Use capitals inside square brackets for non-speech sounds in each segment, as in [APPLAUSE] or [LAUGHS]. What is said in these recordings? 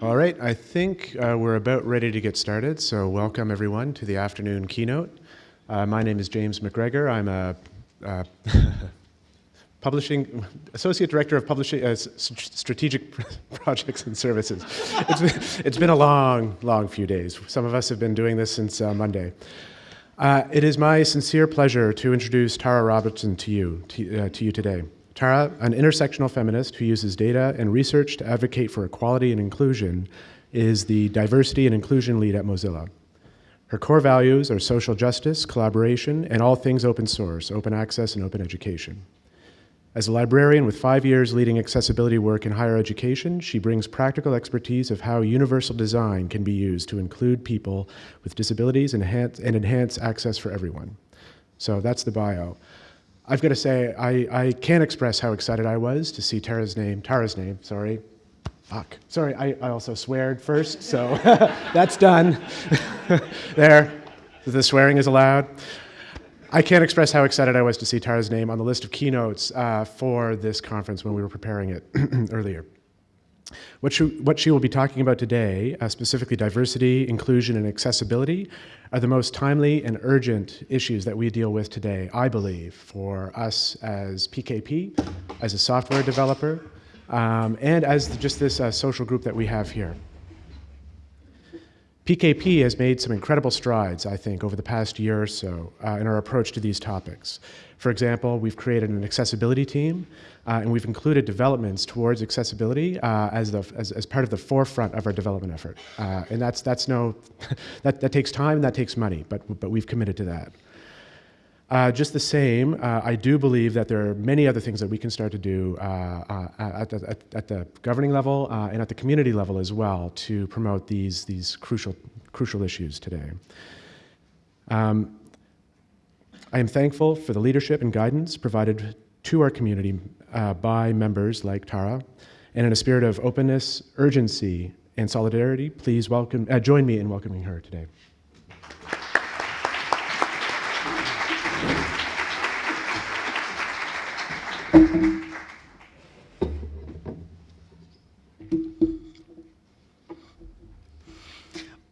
All right, I think uh, we're about ready to get started, so welcome everyone to the afternoon keynote. Uh, my name is James MacGregor. I'm a uh, [LAUGHS] publishing associate director of publishing uh, strategic [LAUGHS] projects and services. It's been, it's been a long, long few days. Some of us have been doing this since uh, Monday. Uh, it is my sincere pleasure to introduce Tara Robertson to you, to, to you today. Tara, an intersectional feminist who uses data and research to advocate for equality and inclusion, is the diversity and inclusion lead at Mozilla. Her core values are social justice, collaboration, and all things open source, open access, and open education. As a librarian with five years leading accessibility work in higher education, she brings practical expertise of how universal design can be used to include people with disabilities and enhance, and enhance access for everyone. So that's the bio. I've got to say, I, I can't express how excited I was to see Tara's name, Tara's name, sorry. Fuck. Sorry, I, I also sweared first, so [LAUGHS] that's done. [LAUGHS] there, the swearing is allowed. I can't express how excited I was to see Tara's name on the list of keynotes uh, for this conference when we were preparing it [CLEARS THROAT] earlier. What she, what she will be talking about today, uh, specifically diversity, inclusion, and accessibility, are the most timely and urgent issues that we deal with today, I believe, for us as PKP, as a software developer, um, and as just this uh, social group that we have here. PKP has made some incredible strides, I think, over the past year or so uh, in our approach to these topics. For example, we've created an accessibility team, uh, and we've included developments towards accessibility uh, as, the, as, as, part of the forefront of our development effort. Uh, and that's, that's no, [LAUGHS] that, that takes time, and that takes money, but, but we've committed to that. Uh, just the same, uh, I do believe that there are many other things that we can start to do uh, uh at, the, at, at, the, governing level uh, and at the community level as well to promote these, these crucial, crucial issues today. Um, I am thankful for the leadership and guidance provided to our community uh, by members like Tara, and in a spirit of openness, urgency, and solidarity, please welcome, join me in welcoming her today.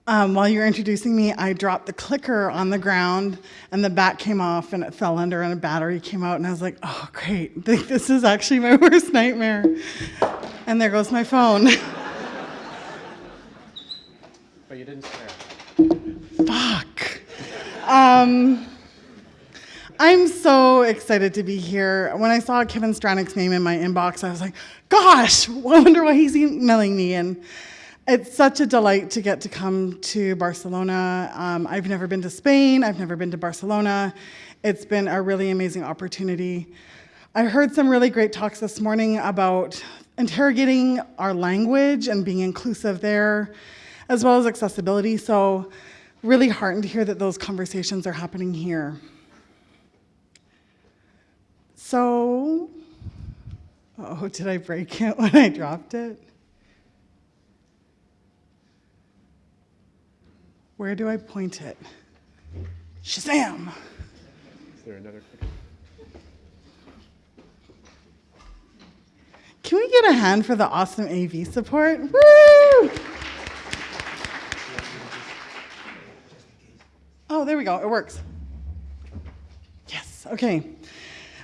Um, while you were introducing me, I dropped the clicker on the ground and the bat came off and it fell under and a battery came out and I was like, oh great, [LAUGHS] this is actually my [LAUGHS] worst nightmare. And there goes my phone. [LAUGHS] But you didn't swear. Fuck. Um, I'm so excited to be here. When I saw Kevin Stranack's name in my inbox, I was like, gosh, I wonder why he's emailing me. And it's such a delight to get to come to Barcelona. Um, I've never been to Spain, I've never been to Barcelona. It's been a really amazing opportunity. I heard some really great talks this morning about interrogating our language and being inclusive there, as well as accessibility. So really heartened to hear that those conversations are happening here. So, oh, did I break it [LAUGHS] when I dropped it? Where do I point it? Shazam! Is there another Can we get a hand for the awesome AV support? Woo! Oh, there we go. It works. Yes, okay.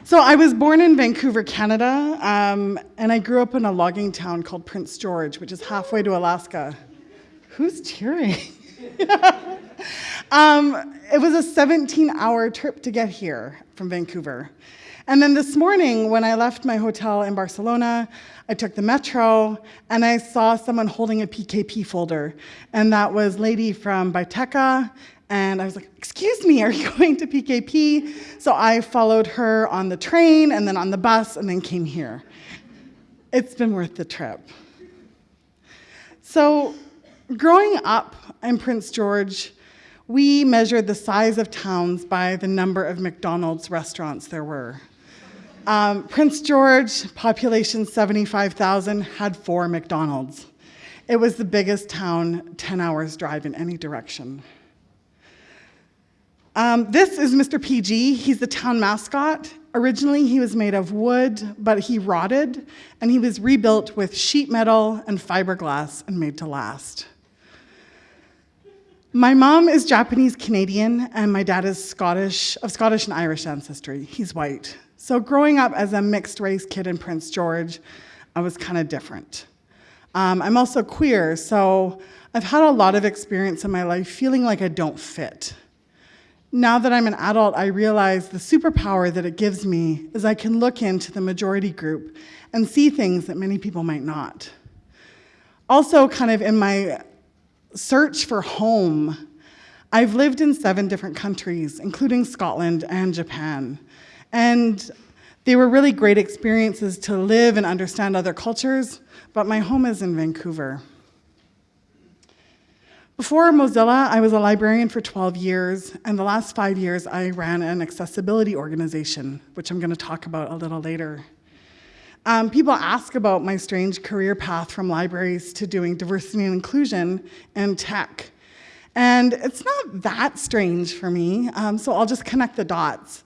So I was born in Vancouver, Canada, um, and I grew up in a logging town called Prince George, which is halfway to Alaska. Who's cheering? [LAUGHS] um, it was a 17 hour trip to get here from Vancouver. And then this morning, when I left my hotel in Barcelona, I took the metro and I saw someone holding a PKP folder. And that was lady from Biteca. And I was like, excuse me, are you [LAUGHS] going to PKP? So I followed her on the train and then on the bus and then came here. It's been worth the trip. So growing up in Prince George, we measured the size of towns by the number of McDonald's restaurants there were. Um, Prince George, population 75,000, had four McDonald's. It was the biggest town, 10 hours drive in any direction. Um, this is Mr. PG. He's the town mascot. Originally, he was made of wood, but he rotted, and he was rebuilt with sheet metal and fiberglass and made to last. My mom is Japanese Canadian, and my dad is Scottish, of Scottish and Irish ancestry. He's white. So, growing up as a mixed race kid in Prince George, I was kind of different. Um, I'm also queer, so I've had a lot of experience in my life feeling like I don't fit. Now that I'm an adult, I realize the superpower that it gives me is I can look into the majority group and see things that many people might not. Also, kind of in my search for home, I've lived in seven different countries, including Scotland and Japan. And they were really great experiences to live and understand other cultures, but my home is in Vancouver. Before Mozilla, I was a librarian for 12 years, and the last five years I ran an accessibility organization, which I'm going to talk about a little later. Um, people ask about my strange career path from libraries to doing diversity and inclusion and tech. And it's not that strange for me, um, so I'll just connect the dots.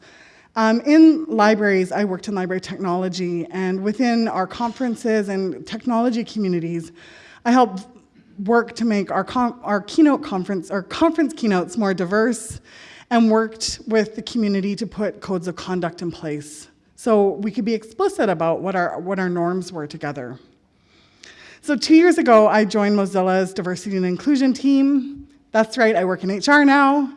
Um, in libraries, I worked in library technology, and within our conferences and technology communities, I helped work to make our, our keynote conference, our conference keynotes more diverse and worked with the community to put codes of conduct in place so we could be explicit about what our, what our norms were together. So two years ago, I joined Mozilla's diversity and inclusion team. That's right, I work in HR now.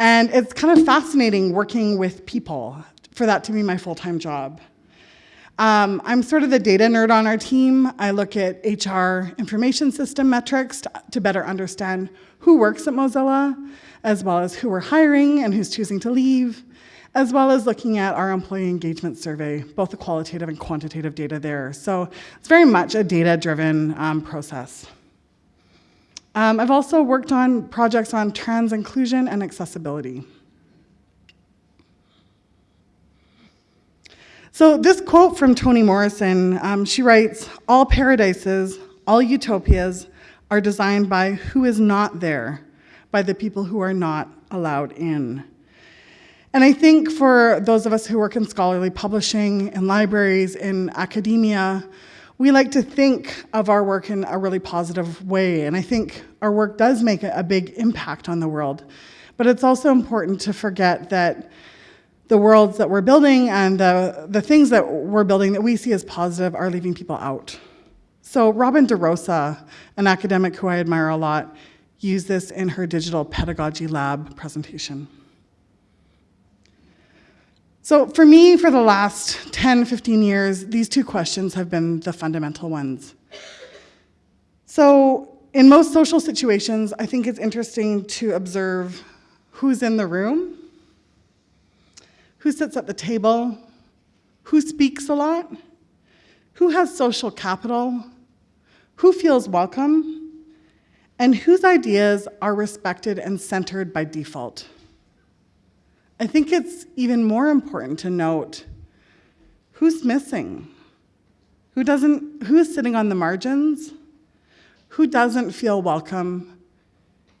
And it's kind of fascinating working with people for that to be my full-time job. Um, I'm sort of the data nerd on our team. I look at HR information system metrics to, to better understand who works at Mozilla, as well as who we're hiring and who's choosing to leave, as well as looking at our employee engagement survey, both the qualitative and quantitative data there. So it's very much a data-driven um, process. Um, I've also worked on projects on trans inclusion and accessibility. So this quote from Toni Morrison, um, she writes, all paradises, all utopias are designed by who is not there, by the people who are not allowed in. And I think for those of us who work in scholarly publishing, in libraries, in academia, we like to think of our work in a really positive way. And I think our work does make a big impact on the world. But it's also important to forget that the worlds that we're building and the, the things that we're building that we see as positive are leaving people out. So Robin DeRosa, an academic who I admire a lot, used this in her digital pedagogy lab presentation. So for me, for the last 10, 15 years, these two questions have been the fundamental ones. So in most social situations, I think it's interesting to observe who's in the room who sits at the table, who speaks a lot, who has social capital, who feels welcome, and whose ideas are respected and centered by default. I think it's even more important to note who's missing, who doesn't, who's sitting on the margins, who doesn't feel welcome,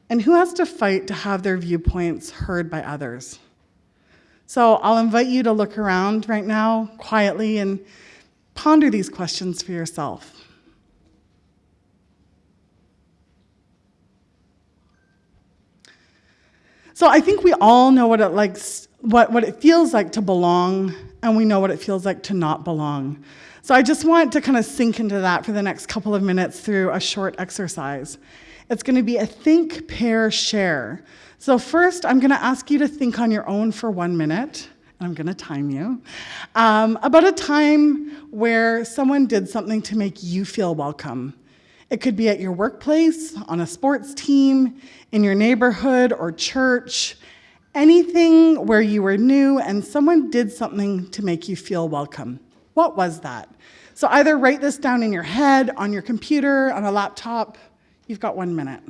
and who has to fight to have their viewpoints heard by others. So I'll invite you to look around right now quietly and ponder these questions for yourself. So I think we all know what it likes, what, what it feels like to belong, and we know what it feels like to not belong. So I just want to kind of sink into that for the next couple of minutes through a short exercise. It's going to be a think, pair, share. So first, I'm going to ask you to think on your own for one minute. And I'm going to time you, um, about a time where someone did something to make you feel welcome. It could be at your workplace, on a sports team, in your neighborhood or church, anything where you were new and someone did something to make you feel welcome. What was that? So either write this down in your head, on your computer, on a laptop. You've got one minute.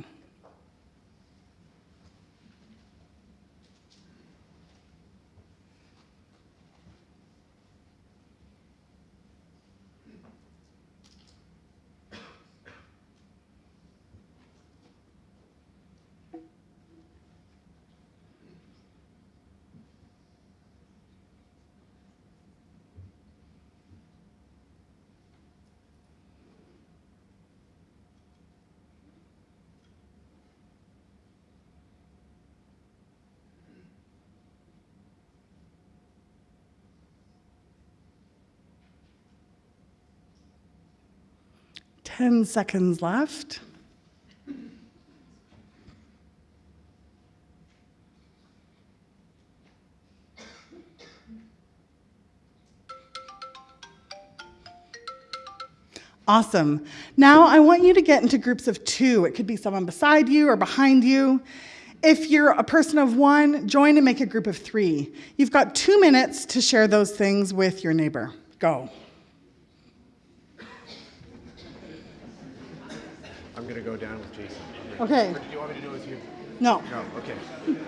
10 seconds left. Awesome. Now I want you to get into groups of two. It could be someone beside you or behind you. If you're a person of one, join and make a group of three. You've got two minutes to share those things with your neighbor. Go. Going to go down with Jason. Okay. Or do you want me to do with you? No. No, okay.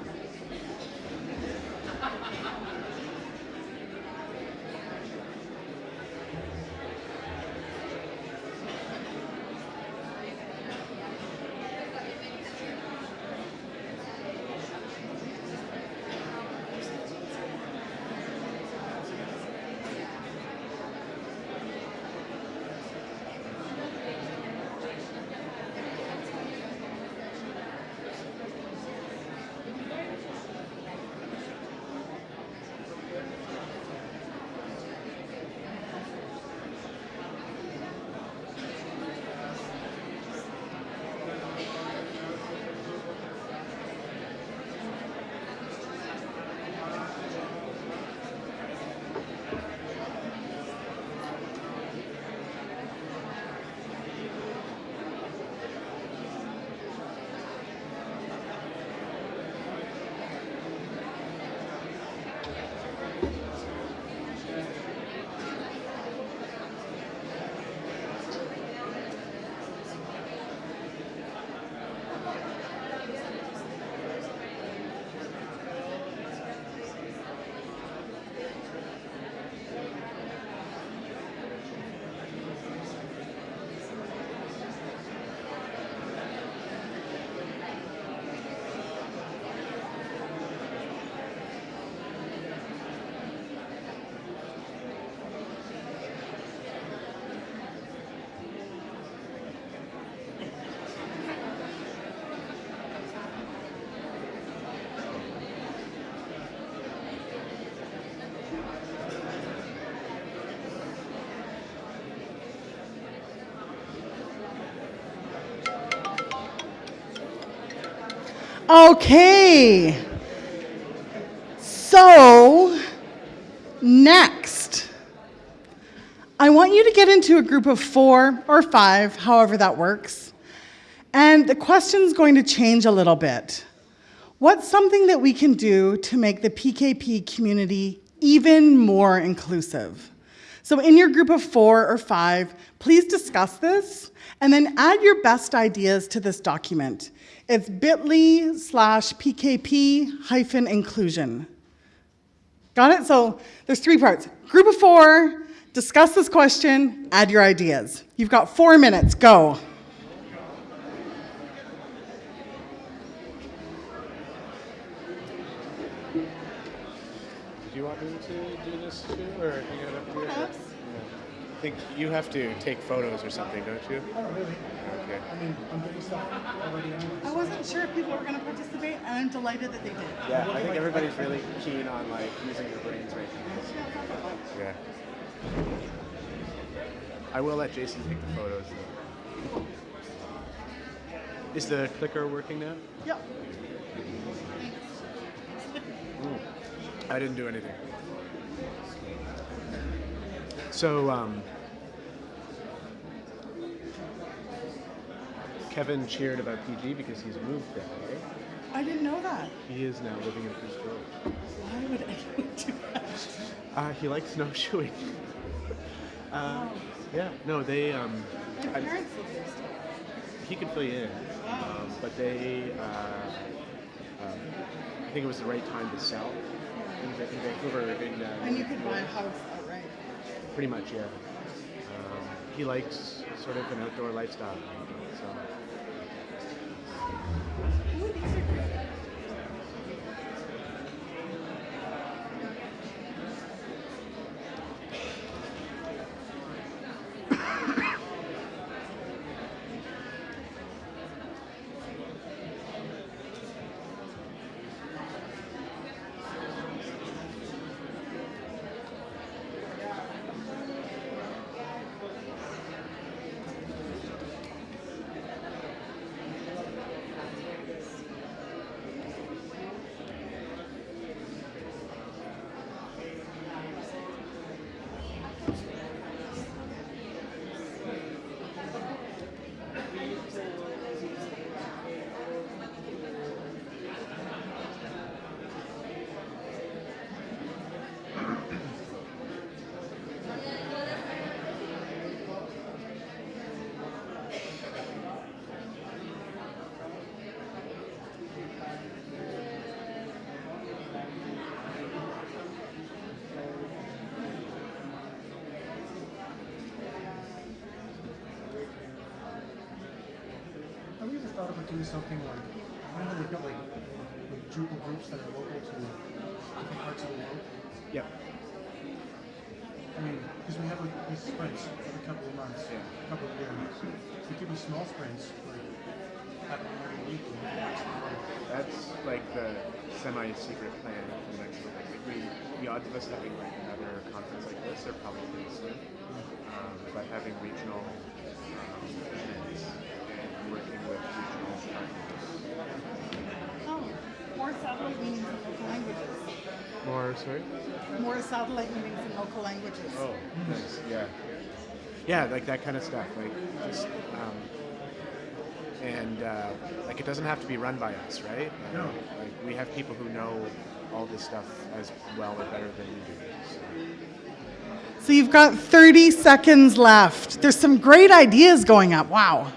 Okay. So, next, I want you to get into a group of four or five, however that works. And the question's going to change a little bit. What's something that we can do to make the PKP community even more inclusive? So, in your group of four or five, please discuss this and then add your best ideas to this document. It's bit.ly slash PKP hyphen inclusion. Got it? So, there's three parts. Group of four, discuss this question, add your ideas. You've got four minutes, go. Do you want me to do this too, or hang out up here? Perhaps. Yeah. I think you have to take photos or something, don't you? Oh, really? Okay. I mean, I'm doing stuff already anyway. I wasn't sure if people were going to participate, and I'm delighted that they did. Yeah, I think everybody's really keen on like using their brains right now. Yeah. I will let Jason take the photos. Though. Is the clicker working now? Yep. I didn't do anything. So, um, Kevin cheered about PG because he's moved there. I didn't know that. He is now living in Coos Grove. Why would anyone do that? Uh, he likes snowshoeing. uh, yeah, no, they. Um, My I- parents live there still. he could fill you in, um, but they. Uh, um, I think it was the right time to sell in, Va- in Vancouver. In, uh, And you could buy a house. Pretty much, yeah. Um, he likes sort of an outdoor lifestyle. So. Ooh, thought about doing something like, I know they've got like, like Drupal groups that are local to different parts of the world. Yep. I mean, because we have like these sprints every couple of months, Yeah. a couple of years. We could be small sprints, like happen every week. like, That's like the semi-secret plan for the next one. Like we, the odds of us having like another conference like this are probably pretty slim. Um, but having regional um, events and working with regional partners. Oh, more satellite meetings in local languages. More, sorry. More satellite meetings in local languages. Oh, nice. Yeah. Yeah, like that kind of stuff. Like just, um, and uh, like it doesn't have to be run by us, right? No. Like we have people who know all this stuff as well or better than we do. So. So you've got 30 seconds left. There's some great ideas going up. Wow.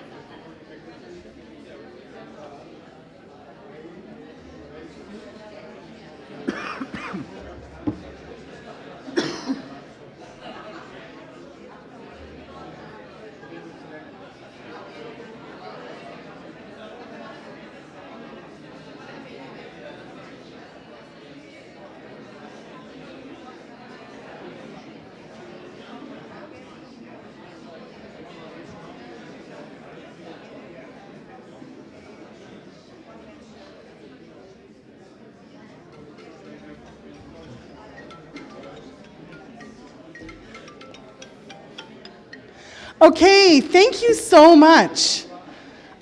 Okay, thank you so much.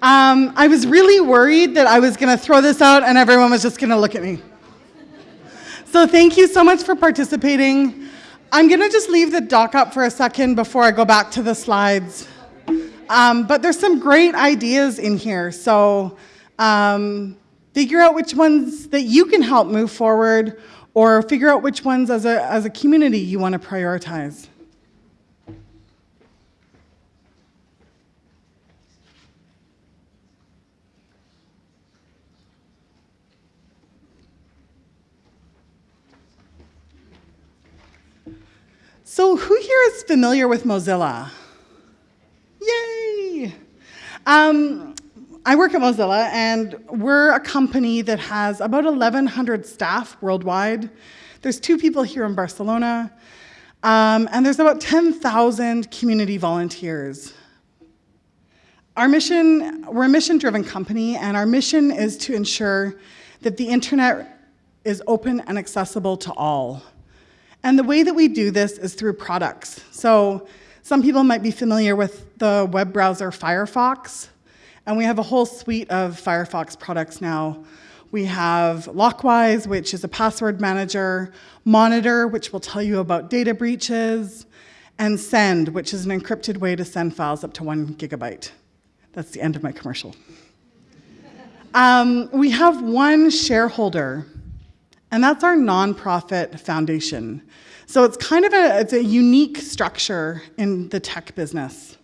Um, I was really worried that I was going to throw this out and everyone was just going to look at me. So thank you so much for participating. I'm going to just leave the doc up for a second before I go back to the slides. Um, but there's some great ideas in here. So um, figure out which ones that you can help move forward or figure out which ones as a, as a community you want to prioritize. So who here is familiar with Mozilla? Yay! Um, I work at Mozilla, and we're a company that has about 1,100 staff worldwide. There's two people here in Barcelona, um, and there's about 10,000 community volunteers. Our mission, we're a mission-driven company, and our mission is to ensure that the internet is open and accessible to all. And the way that we do this is through products. So some people might be familiar with the web browser Firefox, and we have a whole suite of Firefox products now. We have Lockwise, which is a password manager, Monitor, which will tell you about data breaches, and Send, which is an encrypted way to send files up to one gigabyte. That's the end of my commercial. Um, we have one shareholder, and that's our nonprofit foundation. So it's kind of a, it's a unique structure in the tech business.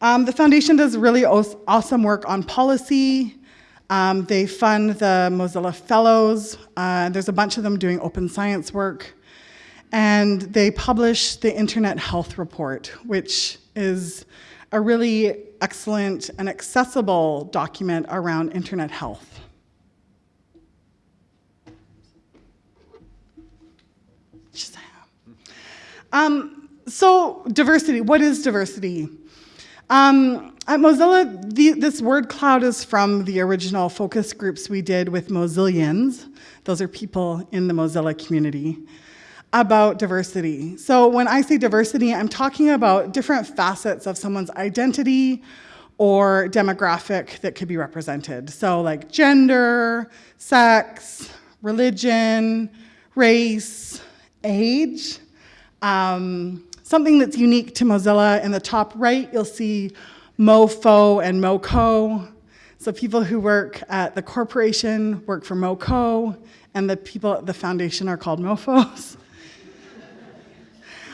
Um, the foundation does really awesome work on policy. Um, they fund the Mozilla Fellows. Uh, there's a bunch of them doing open science work. And they publish the Internet Health Report, which is a really excellent and accessible document around internet health. Shazam. Um, so diversity, what is diversity? Um, at Mozilla, the, this word cloud is from the original focus groups we did with Mozillians. Those are people in the Mozilla community about diversity. So when I say diversity, I'm talking about different facets of someone's identity or demographic that could be represented. So like gender, sex, religion, race, age. Um, something that's unique to Mozilla in the top right, you'll see MoFo and MoCo. So people who work at the corporation work for MoCo, and the people at the foundation are called MoFos. [LAUGHS]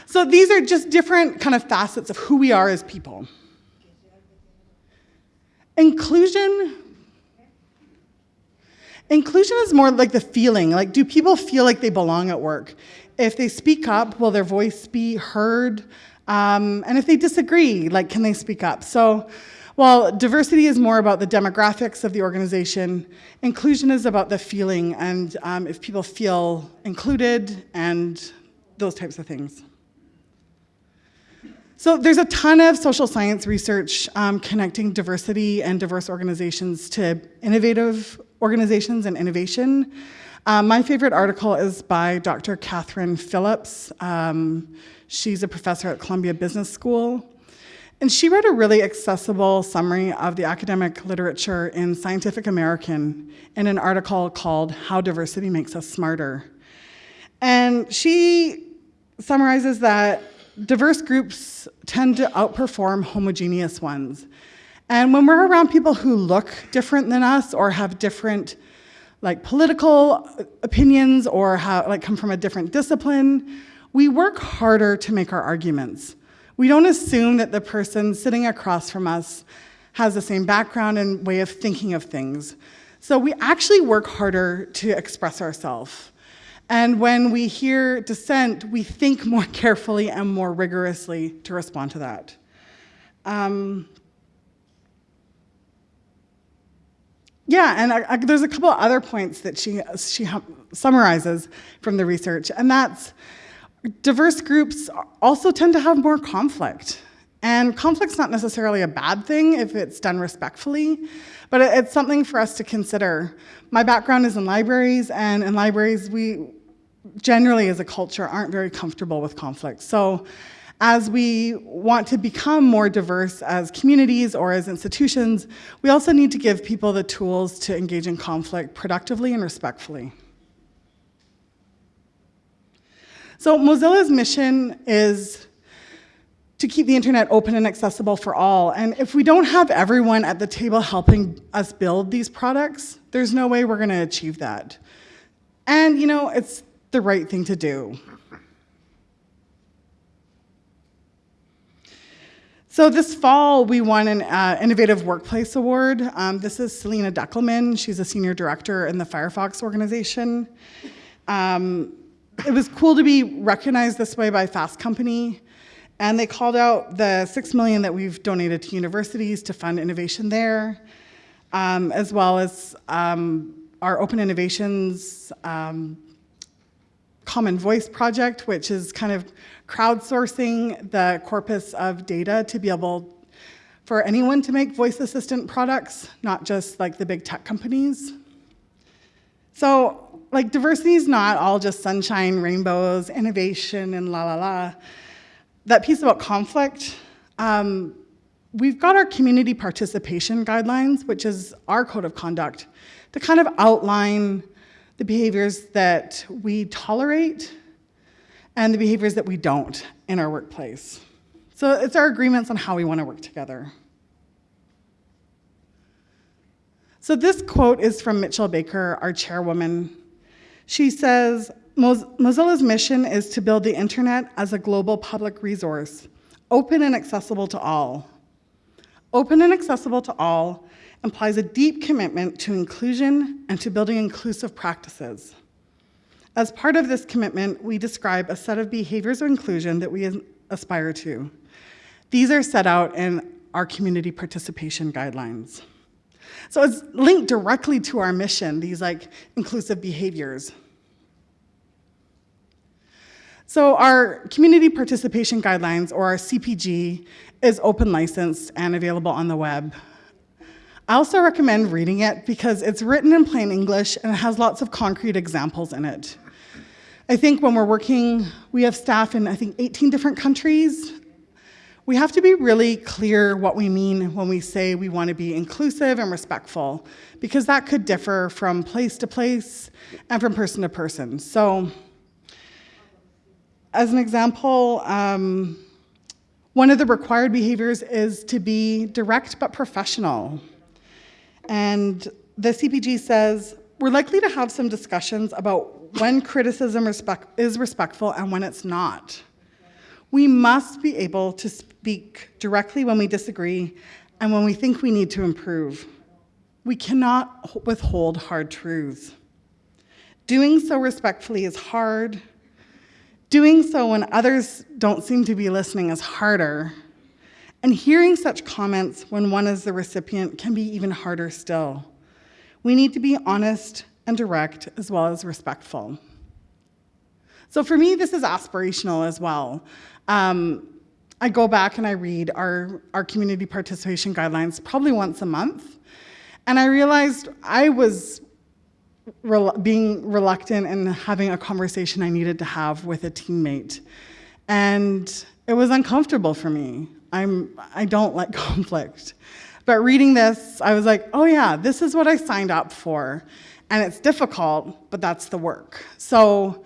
So these are just different kind of facets of who we are as people. Inclusion. Inclusion is more like the feeling. Like, do people feel like they belong at work? If they speak up, will their voice be heard? Um, and if they disagree, like, can they speak up? So, While diversity is more about the demographics of the organization, inclusion is about the feeling and um, if people feel included and those types of things. So there's a ton of social science research um, connecting diversity and diverse organizations to innovative organizations and innovation. Um, my favorite article is by Dr. Katherine Phillips. Um, she's a professor at Columbia Business School. And she wrote a really accessible summary of the academic literature in Scientific American in an article called How Diversity Makes Us Smarter. And she summarizes that diverse groups tend to outperform homogeneous ones. And when we're around people who look different than us or have different like political opinions or have, like come from a different discipline, we work harder to make our arguments. We don't assume that the person sitting across from us has the same background and way of thinking of things. So we actually work harder to express ourselves. And when we hear dissent, we think more [LAUGHS] carefully and more rigorously to respond to that. Um, yeah, and I, I, there's a couple other points that she, she summarizes from the research, and that's diverse groups also tend to have more conflict. And conflict's not necessarily a bad thing if it's done respectfully, but it's something for us to consider. My background is in libraries, and in libraries, we generally as a culture aren't very comfortable with conflict. So as we want to become more diverse as communities or as institutions, we also need to give people the tools to engage in conflict productively and respectfully. So Mozilla's mission is to keep the internet open and accessible for all. And if we don't have everyone at the table helping us build these products, there's no way we're gonna achieve that. And you know, it's the right thing to do. So this fall, we won an uh, Innovative Workplace Award. Um, this is Selena Deckelmann. She's a senior director in the Firefox organization. Um, it was cool to be recognized this way by Fast Company. And they called out the six million that we've donated to universities to fund innovation there, um, as well as um, our Open Innovations um, Common Voice project, which is kind of crowdsourcing the corpus of data to be able for anyone to make voice assistant products, not just like the big tech companies. So like diversity is not all just sunshine, rainbows, innovation, and la la la. That piece about conflict, um, we've got our community participation guidelines, which is our code of conduct, to kind of outline the behaviors that we tolerate and the behaviors that we don't in our workplace. So it's our agreements on how we want to work together. So this quote is from Mitchell Baker, our chairwoman. She says, Mozilla's mission is to build the internet as a global public resource, open and accessible to all. Open and accessible to all implies a deep commitment to inclusion and to building inclusive practices. As part of this commitment, we describe a set of behaviors of inclusion that we aspire to. These are set out in our community participation guidelines. So it's linked directly to our mission, these like inclusive behaviors. So our community participation guidelines, or our CPG, is open licensed and available on the web. I also recommend reading it because it's written in plain English and it has lots of concrete examples in it. I think when we're working, we have staff in, I think, 18 different countries. We have to be really clear what we mean when we say we want to be inclusive and respectful, because that could differ from place to place and from person to person. So, as an example, um, one of the required behaviors is to be direct but professional. And the CPG says, we're likely to have some discussions about when criticism respect is respectful and when it's not. We must be able to speak directly when we disagree and when we think we need to improve. We cannot withhold hard truths. Doing so respectfully is hard. Doing so when others don't seem to be listening is harder. And hearing such comments when one is the recipient can be even harder still. We need to be honest and direct as well as respectful. So for me, this is aspirational as well. Um, I go back and I read our, our community participation guidelines probably once a month. And I realized I was being reluctant and having a conversation I needed to have with a teammate. And it was uncomfortable for me. I'm, I don't like [LAUGHS] conflict. But reading this, I was like, oh yeah, this is what I signed up for. And it's difficult, but that's the work. So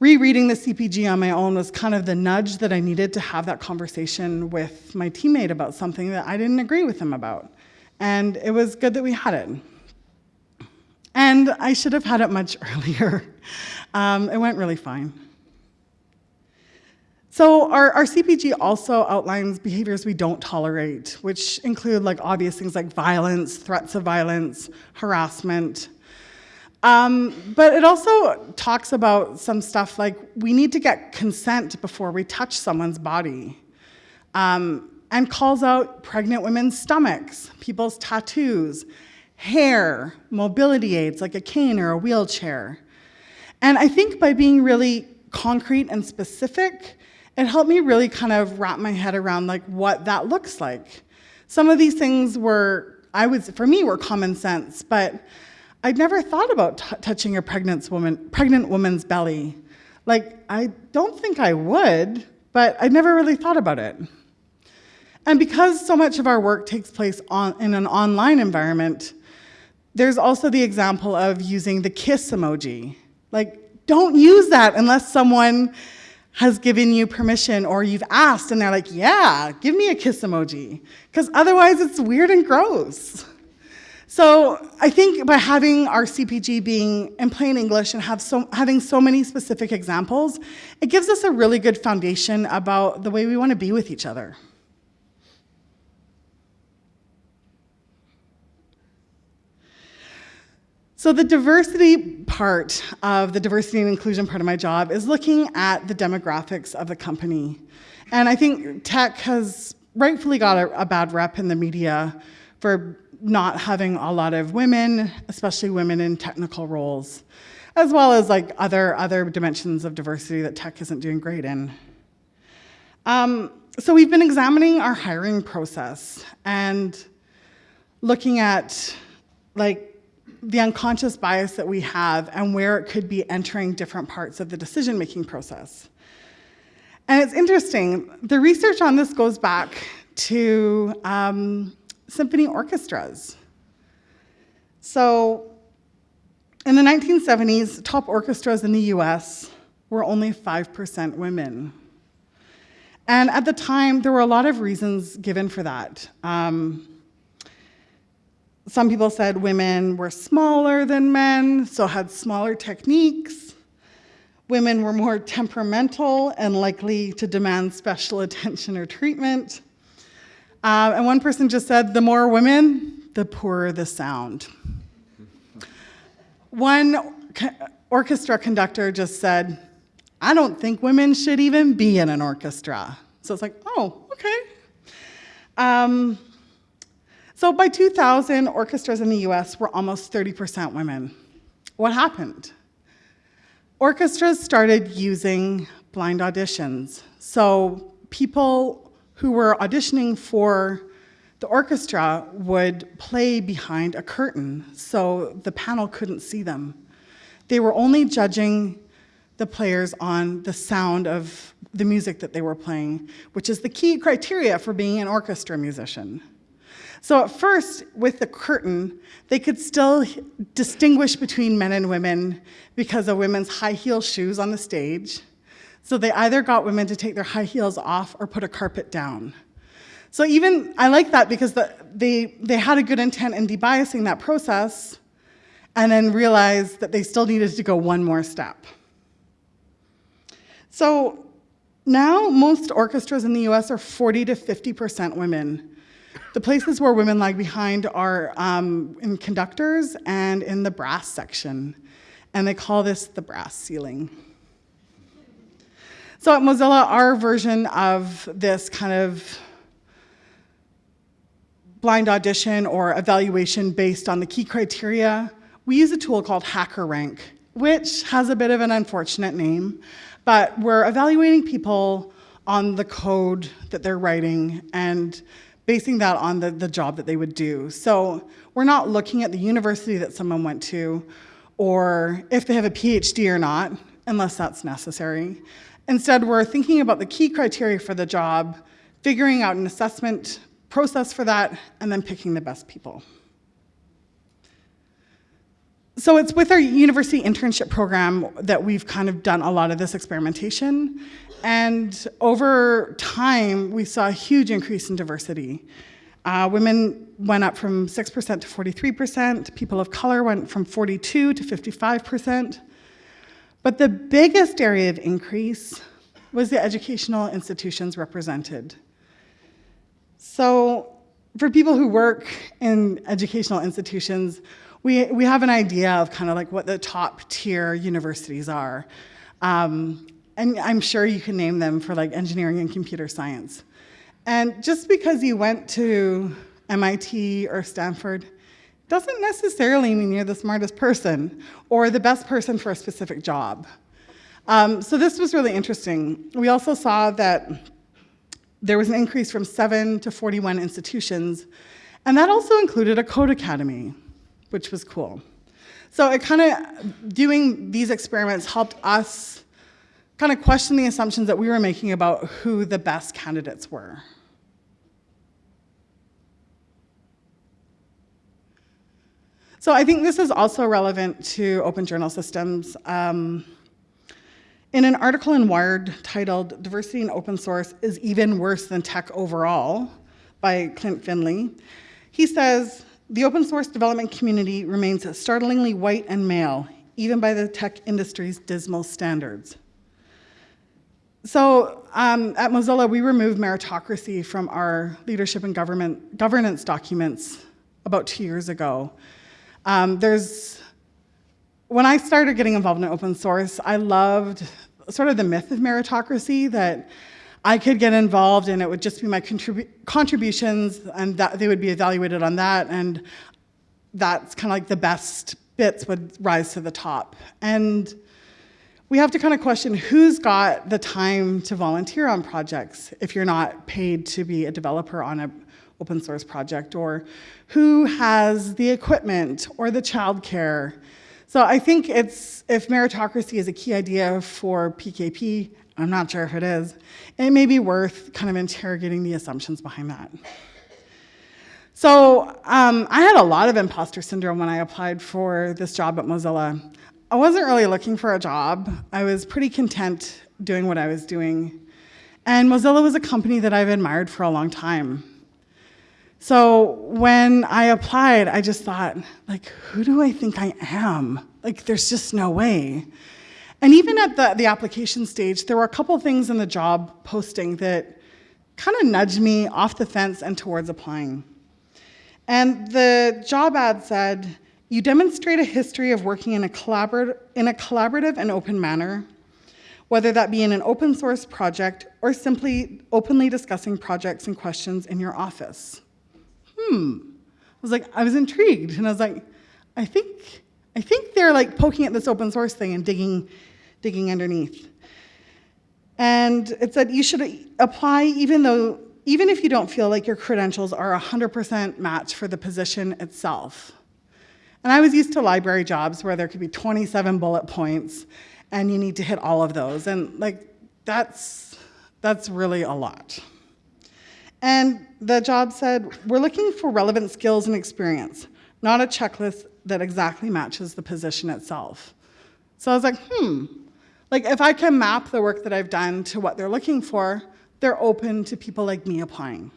rereading the CPG on my own was kind of the nudge that I needed to have that conversation with my teammate about something that I didn't agree with him about. And it was good that we had it. And I should have had it much [LAUGHS] earlier. Um, it went really fine. So our, our CPG also outlines behaviors we don't tolerate, which include like obvious things like violence, threats of violence, harassment. Um, but it also talks about some stuff like we need to get consent before we touch someone's body. Um, and calls out pregnant women's stomachs, people's tattoos, hair, mobility aids like a cane or a wheelchair. And I think by being really concrete and specific, it helped me really kind of wrap my head around like what that looks like. Some of these things were, I would, for me, were common sense, but I'd never thought about touching a pregnant woman, pregnant woman's belly. Like, I don't think I would, but I never really thought about it. And because so much of our work takes place on, in an online environment, there's also the example of using the kiss emoji. Like, don't use that unless someone has given you permission or you've asked and they're like, yeah, give me a kiss emoji. Because otherwise it's weird and gross. So I think by having our CPG being in plain English and have so, having so many specific examples, it gives us a really good foundation about the way we want to be with each other. So the diversity part of the diversity and inclusion part of my job is looking at the demographics of the company. And I think tech has rightfully got a, a bad rep in the media for not having a lot of women, especially women in technical roles, as well as like other, other dimensions of diversity that tech isn't doing great in. Um, so we've been examining our hiring process and looking at like the unconscious bias that we have and where it could be entering different parts of the decision-making process. And it's interesting, the research on this goes back to um, symphony orchestras. So in the 1970s, top orchestras in the US were only 5% women. And at the time, there were a lot of reasons given for that. Um, some people said women were smaller than men, so had smaller techniques. Women were more temperamental and likely to demand special [LAUGHS] attention or treatment. Uh, and one person just said, the more women, the poorer the sound. One orchestra conductor just said, I don't think women should even be in an orchestra. So it's like, oh, okay. Um, so by 2000, orchestras in the US were almost 30% women. What happened? Orchestras started using blind auditions. So people who were auditioning for the orchestra would play behind a curtain so the panel couldn't see them. They were only judging the players on the sound of the music that they were playing, which is the key criteria for being an orchestra musician. So at first, with the curtain, they could still distinguish between men and women because of women's high heel shoes on the stage so they either got women to take their high heels off or put a carpet down. So even, I like that because the, they, they had a good intent in debiasing that process and then realized that they still needed to go one more step. So now most orchestras in the US are 40 to 50% women. The places where women lag behind are um, in conductors and in the brass section. And they call this the brass ceiling. So at Mozilla, our version of this kind of blind audition or evaluation based on the key criteria, we use a tool called HackerRank, which has a bit of an unfortunate name, but we're evaluating people on the code that they're writing and basing that on the, the job that they would do. So we're not looking at the university that someone went to or if they have a PhD or not, unless that's necessary. Instead, we're thinking about the key criteria for the job, figuring out an assessment process for that, and then picking the best people. So it's with our university internship program that we've kind of done a lot of this experimentation. And over time, we saw a huge increase in diversity. Uh, women went up from 6% to 43%. People of color went from 42 to 55%. But the biggest area of increase was the educational institutions represented. So for people who work in educational institutions, we, we have an idea of kind of like what the top tier universities are. Um, and I'm sure you can name them for like engineering and computer science. And just because you went to MIT or Stanford doesn't necessarily mean you're the smartest person or the best person for a specific job. Um, so this was really interesting. We also saw that there was an increase from seven to 41 institutions, and that also included a code academy which was cool. So it kind of, doing these experiments helped us kind of question the assumptions that we were making about who the best candidates were. So I think this is also relevant to open journal systems. Um, in an article in Wired titled Diversity in Open Source is Even Worse Than Tech Overall by Klint Finley, he says, the open source development community remains startlingly white and male, even by the tech industry's dismal standards. So um, at Mozilla, we removed meritocracy from our leadership and government governance documents about two years ago. Um, there's, when I started getting involved in open source, I loved sort of the myth of meritocracy that I could get involved and it would just be my contribu contributions and that they would be evaluated on that and that's kind of like the best bits would rise to the top. And we have to kind of question who's got the time to volunteer on projects if you're not paid to be a developer on an open source project or who has the equipment or the childcare. So I think it's, if meritocracy is a key idea for PKP, I'm not sure if it is. It may be worth kind of interrogating the assumptions behind that. So um, I had a lot of imposter syndrome when I applied for this job at Mozilla. I wasn't really looking for a job. I was pretty content doing what I was doing. And Mozilla was a company that I've admired for a long time. So when I applied, I just thought, like, who do I think I am? Like, there's just no way. And even at the, the application stage, there were a couple things in the job posting that kind of nudged me off the fence and towards applying. And the job ad said, you demonstrate a history of working in a, collabor in a collaborative and open manner, whether that be in an open source project or simply openly discussing projects and questions in your office. Hmm. I was like, I was intrigued, and I was like, I think, I think they're like poking at this open source thing and digging digging underneath. And it said you should apply even though, even if you don't feel like your credentials are 100% match for the position itself. And I was used to library jobs where there could be 27 bullet points and you need to hit all of those. And like, that's, that's really a lot. And the job said, we're looking for relevant skills and experience, not a checklist that exactly matches the position itself. So I was like, hmm, like if I can map the work that I've done to what they're looking for, they're open to people like me applying.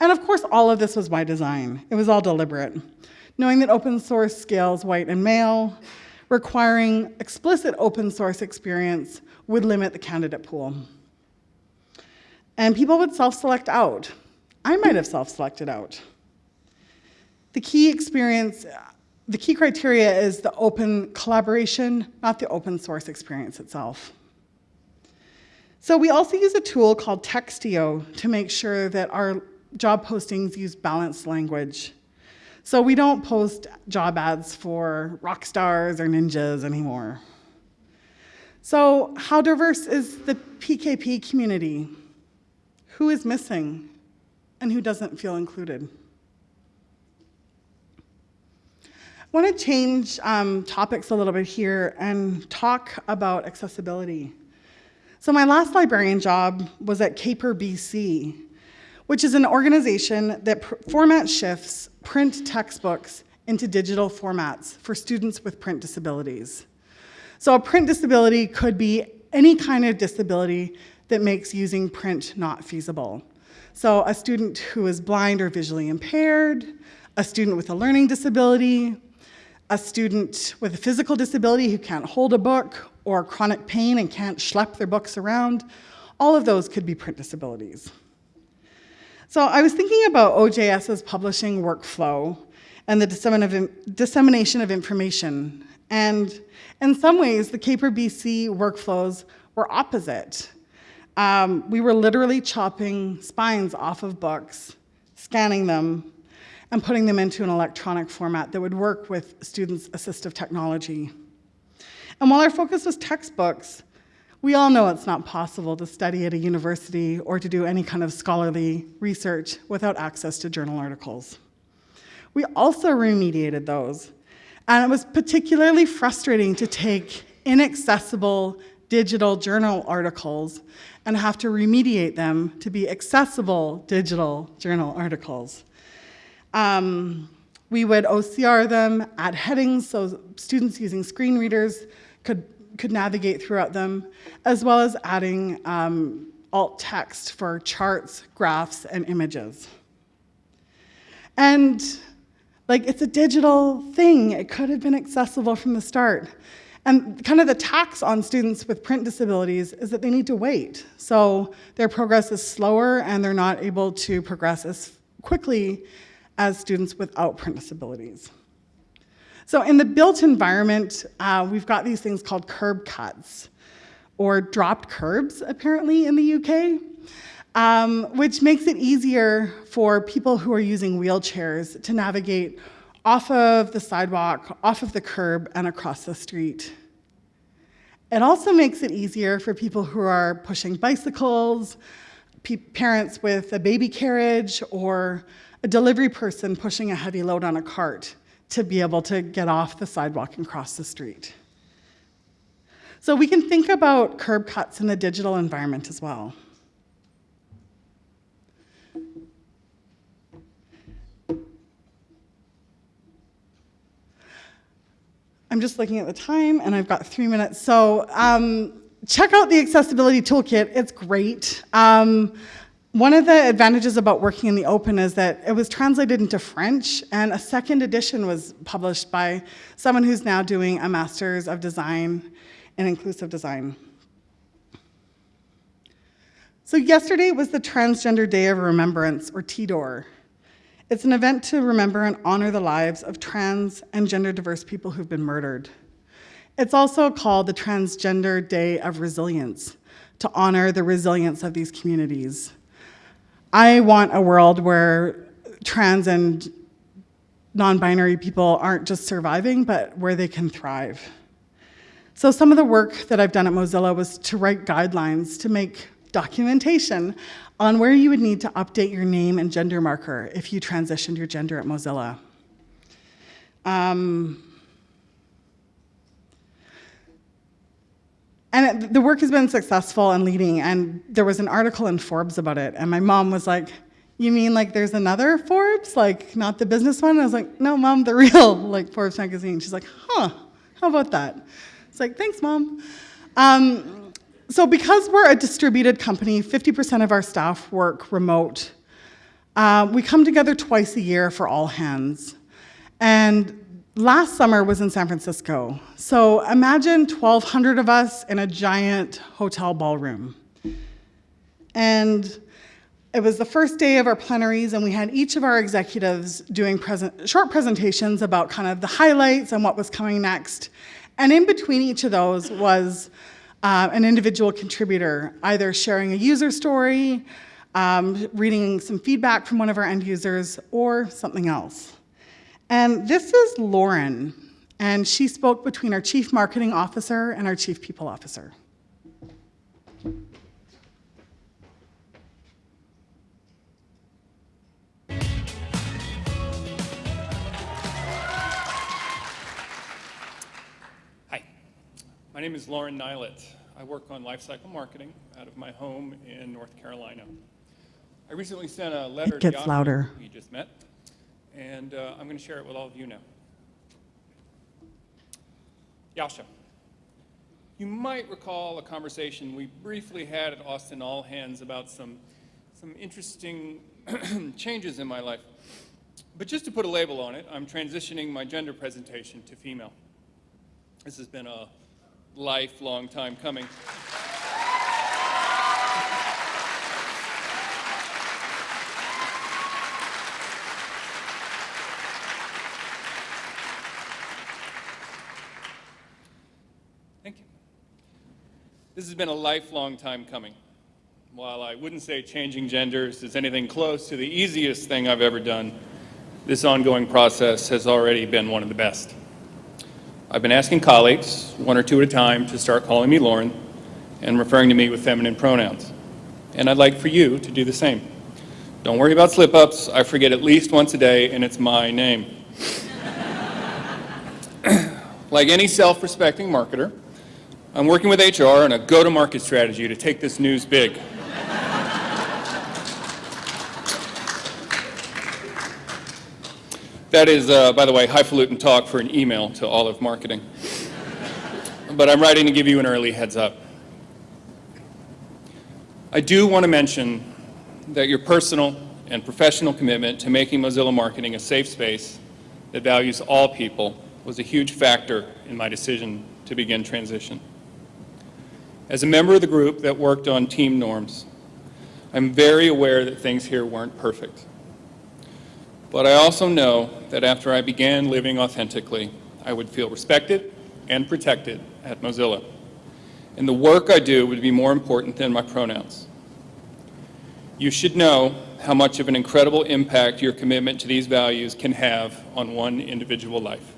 And of course, all of this was by design. It was all deliberate. Knowing that open source scales white and male, requiring explicit open source experience would limit the candidate pool. And people would self-select out. I might have self-selected out. The key experience the key criteria is the open collaboration, not the open source experience itself. So we also use a tool called Textio to make sure that our job postings use balanced language. So we don't post job ads for rock stars or ninjas anymore. So how diverse is the PKP community? Who is missing and who doesn't feel included? I want to change um, topics a little bit here and talk about accessibility. So my last librarian job was at Caper BC, which is an organization that format shifts print textbooks into digital formats for students with print disabilities. So a print disability could be any kind of disability that makes using print not feasible. So a student who is blind or visually impaired, a student with a learning disability, a student with a physical disability who can't hold a book or chronic pain and can't schlep their books around, all of those could be print disabilities. So I was thinking about OJS's publishing workflow and the dissemination of information. And in some ways, the Caper BC workflows were opposite. Um, we were literally chopping spines off of books, scanning them, and putting them into an electronic format that would work with students' assistive technology. And while our focus was textbooks, we all know it's not possible to study at a university or to do any kind of scholarly research without access to journal articles. We also remediated those, and it was particularly frustrating to take inaccessible digital journal articles and have to remediate them to be accessible digital journal articles. Um, we would OCR them, add headings so students using screen readers could, could navigate throughout them, as well as adding um, alt text for charts, graphs, and images. And like it's a digital thing. It could have been accessible from the start. And kind of the tax on students with print disabilities is that they need to wait. So their progress is slower and they're not able to progress as quickly as students without print disabilities. So in the built environment, uh, we've got these things called curb cuts, or dropped curbs, apparently, in the UK, um, which makes it easier for people who are using wheelchairs to navigate off of the sidewalk, off of the curb, and across the street. It also makes it easier for people who are pushing bicycles, parents with a baby carriage, or a delivery person pushing a heavy load on a cart to be able to get off the sidewalk and cross the street. So we can think about curb cuts in the digital environment as well. I'm just looking at the time and I've got three minutes. So um, check out the accessibility toolkit, it's great. Um, one of the advantages about working in the open is that it was translated into French, and a second edition was published by someone who's now doing a Master's of Design in Inclusive Design. So yesterday was the Transgender Day of Remembrance, or TDOR. It's an event to remember and honor the lives of trans and gender diverse people who've been murdered. It's also called the Transgender Day of Resilience, to honor the resilience of these communities. I want a world where trans and non-binary people aren't just surviving, but where they can thrive. So some of the work that I've done at Mozilla was to write guidelines to make documentation on where you would need to update your name and gender marker if you transitioned your gender at Mozilla. Um, And it, the work has been successful and leading, and there was an article in Forbes about it, and my mom was like, you mean like there's another Forbes, like not the business one? And I was like, no, mom, the [LAUGHS] real like Forbes magazine. She's like, huh, how about that? It's like, thanks, mom. Um, so because we're a distributed company, 50% of our staff work remote. Uh, we come together twice a year for all hands. And last summer was in San Francisco. So imagine 1,200 of us in a giant hotel ballroom. And it was the first day of our plenaries, and we had each of our executives doing present, short presentations about kind of the highlights and what was coming next. And in between each of those was uh, an individual contributor, either sharing a user story, um, reading some feedback from one of our end users, or something else. And this is Lauren, and she spoke between our Chief Marketing Officer and our Chief People Officer. Hi, my name is Lauren Nylett. I work on lifecycle marketing out of my home in North Carolina. I recently sent a letter It to gets louder. who you just met, and uh, I'm going to share it with all of you now. Jascha, you might recall a conversation we briefly had at Austin All Hands about some, some interesting [CLEARS THROAT] changes in my life. But just to put a label on it, I'm transitioning my gender presentation to female. This has been a lifelong time coming. This has been a lifelong time coming. While I wouldn't say changing genders is anything close to the easiest thing I've ever done, this ongoing process has already been one of the best. I've been asking colleagues, one or two at a time, to start calling me Lauren and referring to me with feminine pronouns. And I'd like for you to do the same. Don't worry about slip-ups. I forget at least once a day, and it's my name. [CLEARS THROAT] like any self-respecting marketer, I'm working with HR on a go-to-market strategy to take this news big. That is, uh, by the way, highfalutin talk for an email to all of marketing. But I'm writing to give you an early heads up. I do want to mention that your personal and professional commitment to making Mozilla Marketing a safe space that values all people was a huge factor in my decision to begin transition. As a member of the group that worked on team norms, I'm very aware that things here weren't perfect. But I also know that after I began living authentically, I would feel respected and protected at Mozilla. And the work I do would be more important than my pronouns. You should know how much of an incredible impact your commitment to these values can have on one individual life.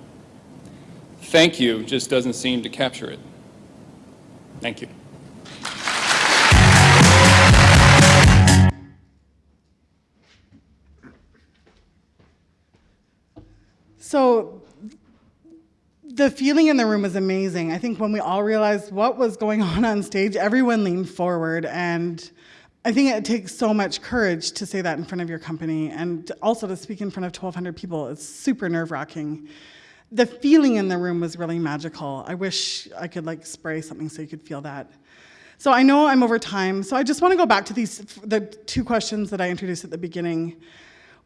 Thank you just doesn't seem to capture it. Thank you. So the feeling in the room was amazing. I think when we all realized what was going [LAUGHS] on on stage, everyone leaned forward. And I think it takes so much courage to say that in front of your company and also to speak in front of 1,200 people. It's super nerve wracking. The feeling in the room was really magical. I wish I could like spray something so you could feel that. So I know I'm over time, so I just want to go back to these the two questions that I introduced at the beginning.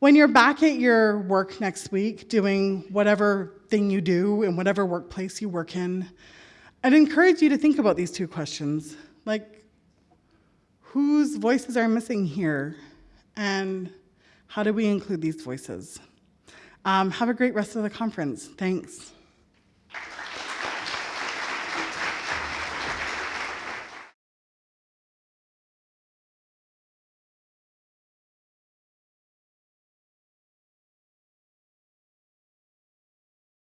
When you're back at your work next week doing whatever thing you do in whatever workplace you work in, I'd encourage you to think about these two questions. Like, whose voices are missing here? And how do we include these voices? Um, have a great rest of the conference. Thanks.